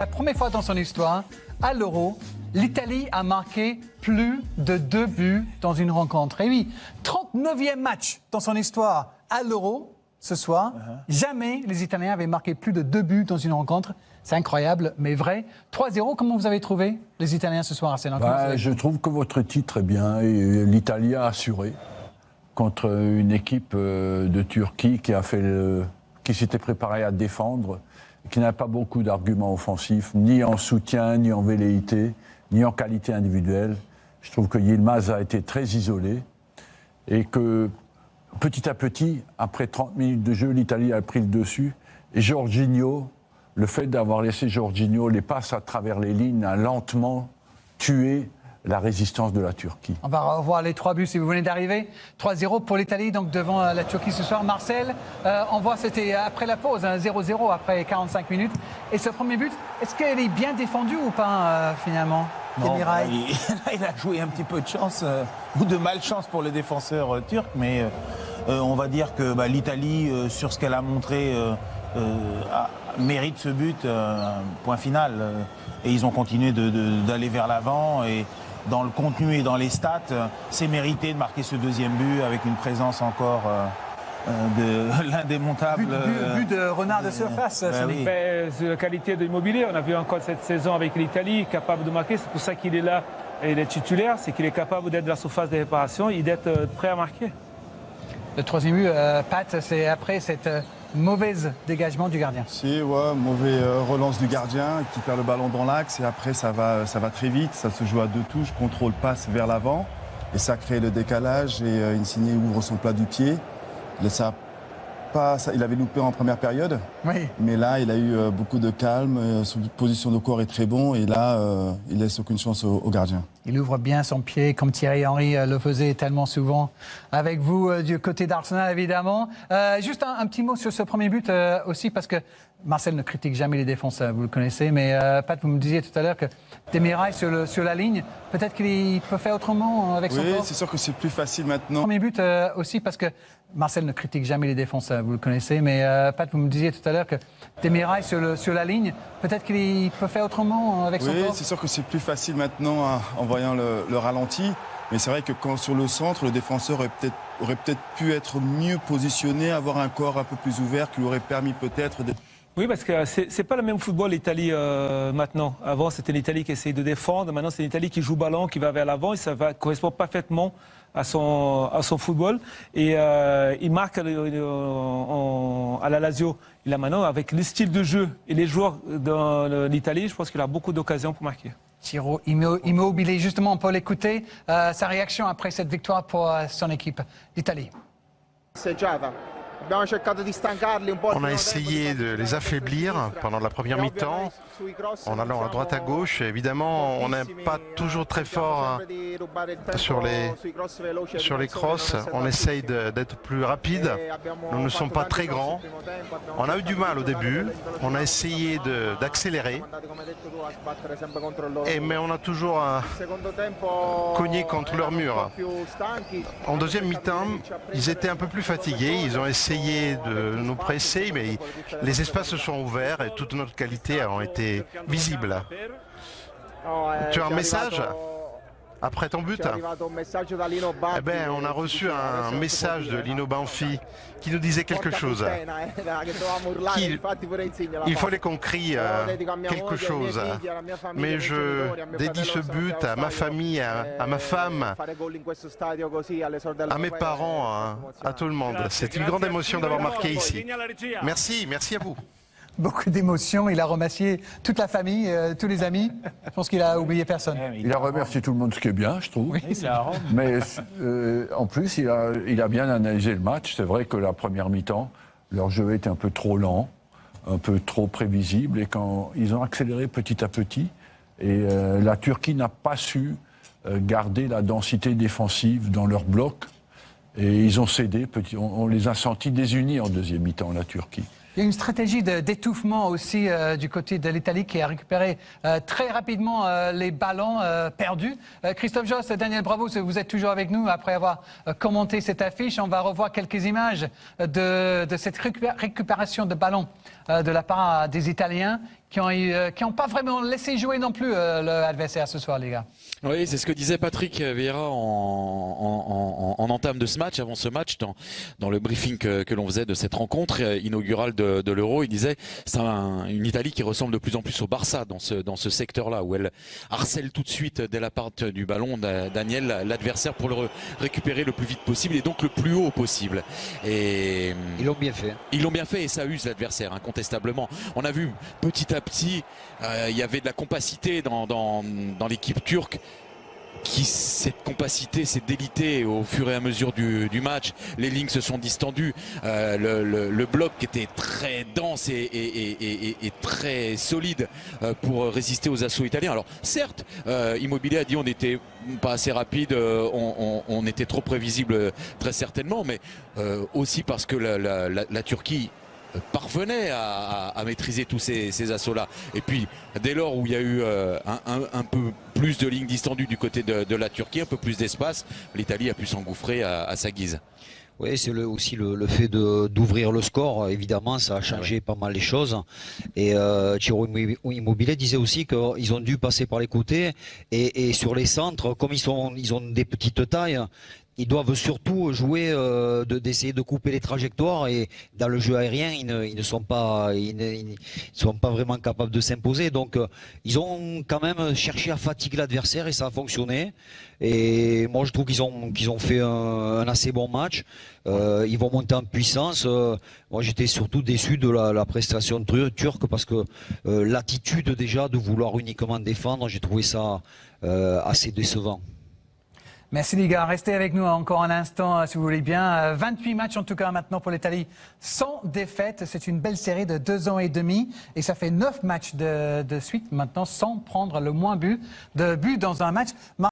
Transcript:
La première fois dans son histoire, à l'Euro, l'Italie a marqué plus de deux buts dans une rencontre. Et oui, 39e match dans son histoire à l'Euro ce soir. Jamais les Italiens avaient marqué plus de deux buts dans une rencontre. C'est incroyable, mais vrai. 3-0, comment vous avez trouvé les Italiens ce soir à bah, Je trouve que votre titre est bien. et L'Italie a assuré contre une équipe euh, de Turquie qui a fait le, qui s'était préparée à défendre qui n'a pas beaucoup d'arguments offensifs, ni en soutien, ni en velléité, ni en qualité individuelle. Je trouve que Yilmaz a été très isolé et que petit à petit, après 30 minutes de jeu, l'Italie a pris le dessus. Et Jorginho, le fait d'avoir laissé Jorginho les passes à travers les lignes a lentement tué la résistance de la Turquie. On va revoir les trois buts si vous venez d'arriver. 3-0 pour l'Italie, donc devant euh, la Turquie ce soir. Marcel, euh, on voit c'était après la pause, 0-0 hein, après 45 minutes. Et ce premier but, est-ce qu'elle est bien défendue ou pas euh, finalement? Non, il, il, a joué un petit peu de chance ou de malchance pour le défenseur turc, mais on va dire que bah, l'Italie, sur ce qu'elle a montré, mérite ce but, point final. et ils ont continué d'aller vers l'avant et dans le contenu et dans les stats, euh, c'est mérité de marquer ce deuxième but avec une présence encore euh, euh, de l'indémontable. But, but, de renard de surface. Ben oui. C'est la qualité de l'immobilier. On a vu encore cette saison avec l'Italie, capable de marquer. C'est pour ça qu'il est là et il est titulaire. C'est qu'il est capable d'être dans la surface de réparation et d'être prêt à marquer. Le troisième but, Pat, c'est après cette mauvaise dégagement du gardien. Si, ouais, mauvais euh, relance du gardien qui perd le ballon dans l'axe et après ça va, ça va très vite, ça se joue à deux touches, contrôle passe vers l'avant et ça crée le décalage et euh, Insigne ouvre son plat du pied. Il avait loupé en première période. Mais là, il a eu euh, beaucoup de calme. Euh, son position de corps est très bon. Et là, euh, il laisse aucune chance au, gardien. Il ouvre bien son pied, comme Thierry Henry le faisait tellement souvent avec vous du côté d'Arsenal, évidemment. juste un, petit mot sur ce premier but aussi, parce que Marcel ne critique jamais les défenses, vous le connaissez. Mais Pat, vous me disiez tout à l'heure que Demirai sur, sur la ligne, peut-être qu'il peut faire autrement avec son corps. Oui, c'est sûr que c'est plus facile maintenant. Premier but aussi, parce que Marcel ne critique jamais les défenses, vous le connaissez, mais euh, Pat, vous me disiez tout à l'heure que Demirai sur, sur la ligne, peut-être qu'il peut faire autrement avec son Oui, c'est sûr que c'est plus facile maintenant hein, en voyant le, ralenti. Mais c'est vrai que quand sur le centre, le défenseur aurait peut-être aurait peut pu être mieux positionné, avoir un corps un peu plus ouvert qui lui aurait permis peut-être d'être oui, parce que c'est pas le même football l'Italie euh, maintenant. Avant, c'était l'Italie qui essayait de défendre. Maintenant, c'est l'Italie qui joue ballon, qui va vers l'avant. Et ça va, correspond parfaitement à son, à son football. Et euh, il marque euh, à la Lazio. Il a maintenant, avec le style de jeu et les joueurs dans l'Italie, je pense qu'il a beaucoup d'occasions pour marquer. Thiro immobilier, justement, on peut l'écouter. Euh, sa réaction après cette victoire pour son équipe d'Italie. On a essayé de les affaiblir pendant la première mi-temps en allant à droite à gauche. Évidemment, on n'est pas toujours très fort hein, sur les, sur les crosses. On essaye d'être plus rapide. Nous ne sommes pas très grands. On a eu du mal au début. On a essayé d'accélérer. Mais on a toujours euh, cogné contre leur mur. En deuxième mi-temps, ils étaient un peu plus fatigués. Ils ont essayé de nous presser, mais les espaces se sont ouverts et toute notre qualité a été visible. Tu as un message? Après ton but. Eh ben, On a reçu un message de Lino Banfi qui nous disait quelque chose. il fallait qu'on crie euh, quelque chose. Mais je dédie ce but à ma famille, à, ma femme, à mes parents, à tout le monde. C'est une grande émotion d'avoir marqué ici. Merci, merci à vous beaucoup d'émotions. Il a remercié toute la famille, euh, tous les amis. Je pense qu'il a oublié personne. Il a remercié tout le monde, ce qui est bien, je trouve. Mais euh, en plus, il a, il a bien analysé le match. C'est vrai que la première mi-temps, leur jeu était un peu trop lent, un peu trop prévisible. Et quand ils ont accéléré petit à petit, et euh, la Turquie n'a pas su garder la densité défensive dans leur bloc. Et ils ont cédé, petit, on les a sentis désunis en deuxième mi-temps, la Turquie. Il y a une stratégie d'étouffement aussi euh, du côté de l'Italie qui a récupéré euh, très rapidement euh, les ballons perdus. Christophe Joss, Daniel Bravo, vous êtes toujours avec nous après avoir commenté cette affiche. On va revoir quelques images de, de cette récupération de ballons de la part des Italiens. Qui n'ont euh, qui ont pas vraiment laissé jouer non plus euh, l'adversaire ce soir, les gars. Oui, c'est ce que disait Patrick Vieira en, en, en, en, entame de ce match, avant ce match, dans, dans le briefing que, que l'on faisait de cette rencontre euh, inaugurale de, de l'Euro. Il disait c'est un, une Italie qui ressemble de plus en plus au Barça dans ce, dans ce secteur-là, où elle harcèle tout de suite dès la part du ballon Daniel, l'adversaire, pour le récupérer le plus vite possible et donc le plus haut possible. Et ils l'ont bien fait. Ils l'ont bien fait et ça use l'adversaire, incontestablement. On a vu petit à petit, euh, il y avait de la compacité dans, l'équipe turque qui cette compacité s'est délitée au fur et à mesure du, match. Les lignes se sont distendues. Euh, le, bloc était très dense et, très solide euh, pour résister aux assauts italiens. Alors certes, Immobilier a dit on n'était pas assez rapide, on, était trop prévisible très certainement, mais aussi parce que la Turquie parvenait à, à, à, maîtriser tous ces, ces assauts-là. Et puis, dès lors où il y a eu euh, un, un, un, peu plus de lignes distendues du côté de, de la Turquie, un peu plus d'espace, l'Italie a pu s'engouffrer à, à, sa guise. Oui, c'est le, aussi le, le fait d'ouvrir le score. Évidemment, ça a changé ouais. pas mal les choses. Et euh, Chiro Immobilier disait aussi qu'ils ont dû passer par les côtés et, et, sur les centres, comme ils sont, ils ont des petites tailles, ils doivent surtout jouer euh, d'essayer de, couper les trajectoires et dans le jeu aérien ils ne, sont pas ils ne, sont pas vraiment capables de s'imposer. Donc euh, ils ont quand même cherché à fatiguer l'adversaire et ça a fonctionné. Et moi je trouve qu'ils ont qu'ils ont fait un, assez bon match. Euh, ils vont monter en puissance. Moi j'étais surtout déçu de la, prestation turque parce que l'attitude déjà de vouloir uniquement défendre j'ai trouvé ça assez décevant Merci les gars, restez avec nous encore un instant euh, si vous voulez bien. 28 matchs en tout cas maintenant pour l'Italie sans défaite. C'est une belle série de deux ans et demi et ça fait 9 matchs de, de suite maintenant sans prendre le moins but de but dans un match.